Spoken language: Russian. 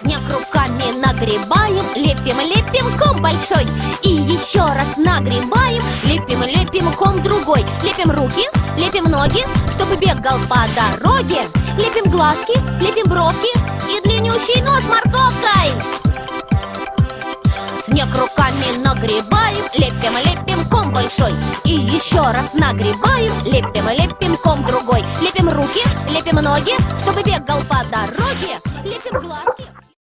Снег руками нагребаем Лепим, лепим ком большой. И еще раз нагребаем Лепим, лепим ком другой. Лепим руки, лепим ноги Чтобы бегал по дороге. Лепим глазки, лепим бровки И длиннющий нос морковкой. Снег руками нагребаем Лепим, лепим ком большой. И еще раз нагребаем Лепим, лепим ком другой. Лепим руки, лепим ноги Чтобы бегал по